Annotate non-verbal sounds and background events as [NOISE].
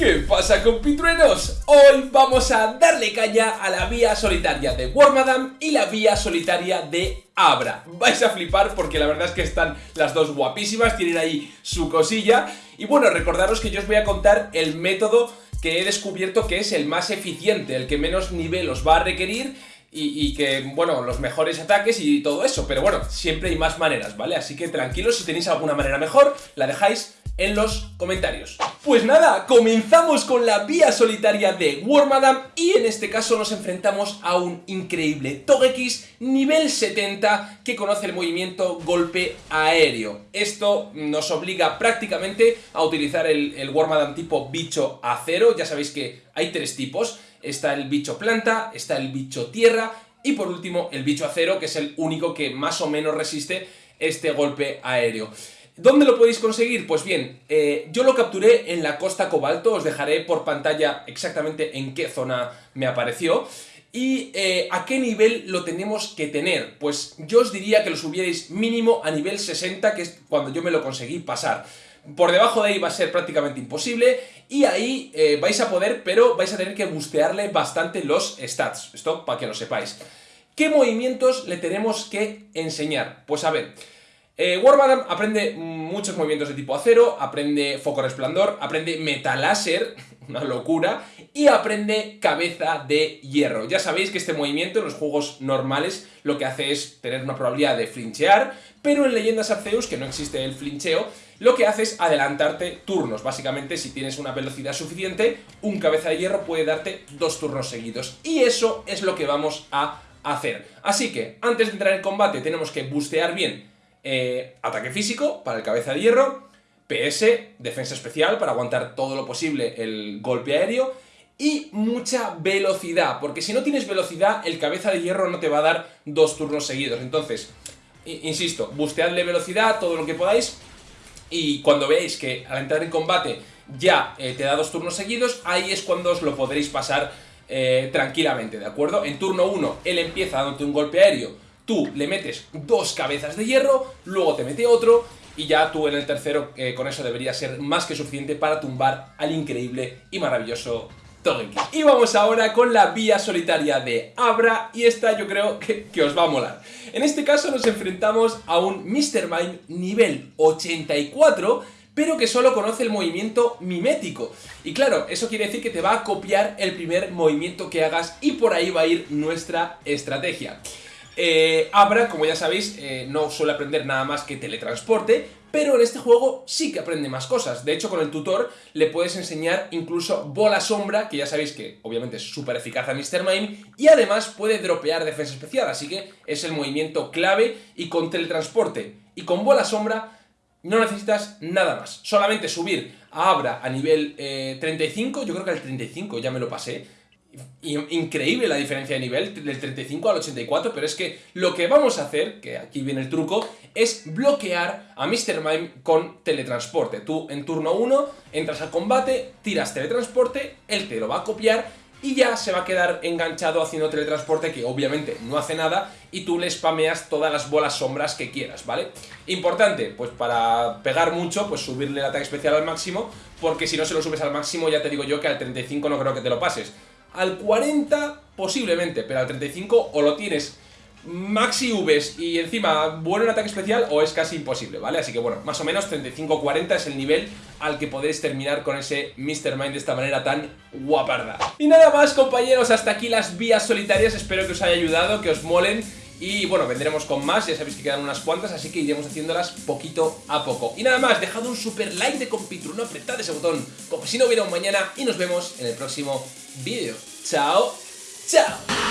¿Qué pasa compitruenos? Hoy vamos a darle caña a la vía solitaria de Wormadam y la vía solitaria de Abra. Vais a flipar porque la verdad es que están las dos guapísimas, tienen ahí su cosilla. Y bueno, recordaros que yo os voy a contar el método que he descubierto que es el más eficiente, el que menos nivel os va a requerir y, que, bueno, los mejores ataques y todo eso. Pero bueno, siempre hay más maneras, ¿vale? Así que tranquilos, si tenéis alguna manera mejor, la dejáis en los comentarios. Pues nada, comenzamos con la vía solitaria de Wormadam y en este caso nos enfrentamos a un increíble Togekiss nivel 70 que conoce el movimiento golpe aéreo. Esto nos obliga prácticamente a utilizar el, el tipo bicho acero, ya sabéis que hay tres tipos, está el bicho planta, está el bicho tierra y por último el bicho acero que es el único que más o menos resiste este golpe aéreo. ¿Dónde lo podéis conseguir? Pues bien, eh, yo lo capturé en la costa cobalto, os dejaré por pantalla exactamente en qué zona me apareció. ¿Y eh, a qué nivel lo tenemos que tener? Pues yo os diría que lo subierais mínimo a nivel 60, que es cuando yo me lo conseguí pasar. Por debajo de ahí va a ser prácticamente imposible y ahí eh, vais a poder, pero vais a tener que bustearle bastante los stats. Esto para que lo sepáis. ¿Qué movimientos le tenemos que enseñar? Pues a ver... Eh, aprende muchos movimientos de tipo acero, aprende foco resplandor, aprende metaláser, [LAUGHS] una locura, y aprende cabeza de hierro. Ya sabéis que este movimiento en los juegos normales lo que hace es tener una probabilidad de flinchear, pero en Leyendas Arceus, que no existe el flincheo, lo que hace es adelantarte turnos. Básicamente, si tienes una velocidad suficiente, un cabeza de hierro puede darte dos turnos seguidos. Y eso es lo que vamos a hacer. Así que, antes de entrar en combate, tenemos que bustear bien eh, ataque físico para el cabeza de hierro, PS, defensa especial para aguantar todo lo posible el golpe aéreo y mucha velocidad, porque si no tienes velocidad el cabeza de hierro no te va a dar dos turnos seguidos, entonces, insisto, busteadle velocidad, todo lo que podáis y cuando veáis que al entrar en combate ya eh, te da dos turnos seguidos, ahí es cuando os lo podréis pasar eh, tranquilamente, ¿de acuerdo? En turno 1 él empieza dándote un golpe aéreo, tú le metes dos cabezas de hierro, luego te mete otro y ya tú en el tercero eh, con eso debería ser más que suficiente para tumbar al increíble y maravilloso Togekiss. Y vamos ahora con la vía solitaria de Abra y esta yo creo que, que, os va a molar. En este caso nos enfrentamos a un Mr. Mime nivel 84 pero que solo conoce el movimiento mimético. Y claro, eso quiere decir que te va a copiar el primer movimiento que hagas y por ahí va a ir nuestra estrategia. Eh, Abra, como ya sabéis, eh, no suele aprender nada más que teletransporte, pero en este juego sí que aprende más cosas. De hecho, con el tutor le puedes enseñar incluso bola sombra, que ya sabéis que obviamente es súper eficaz a Mr. Mime, y además puede dropear defensa especial, así que es el movimiento clave, y con teletransporte y con bola sombra no necesitas nada más. Solamente subir a Abra a nivel 35, eh, yo creo que al 35 ya me lo pasé, increíble la diferencia de nivel, del 35 al 84, pero es que lo que vamos a hacer, que aquí viene el truco, es bloquear a Mr. Mime con teletransporte. Tú en turno 1 entras al combate, tiras teletransporte, él te lo va a copiar y ya se va a quedar enganchado haciendo teletransporte que obviamente no hace nada y tú le spameas todas las bolas sombras que quieras, ¿vale? Importante, pues para pegar mucho, pues subirle el ataque especial al máximo porque si no se lo subes al máximo ya te digo yo que al 35 no creo que te lo pases al 40 posiblemente, pero al 35 o lo tienes maxi Vs y encima bueno en ataque especial o es casi imposible, ¿vale? Así que bueno, más o menos 35-40 es el nivel al que podéis terminar con ese Mr. Mind de esta manera tan guaparda. Y nada más compañeros, hasta aquí las vías solitarias, espero que os haya ayudado, que os molen y bueno, vendremos con más, ya sabéis que quedan unas cuantas, así que iremos haciéndolas poquito a poco. Y nada más, dejad un super like de compitruno, apretad ese botón como si no hubiera un mañana y nos vemos en el próximo vídeo. ¡Chao! ¡Chao!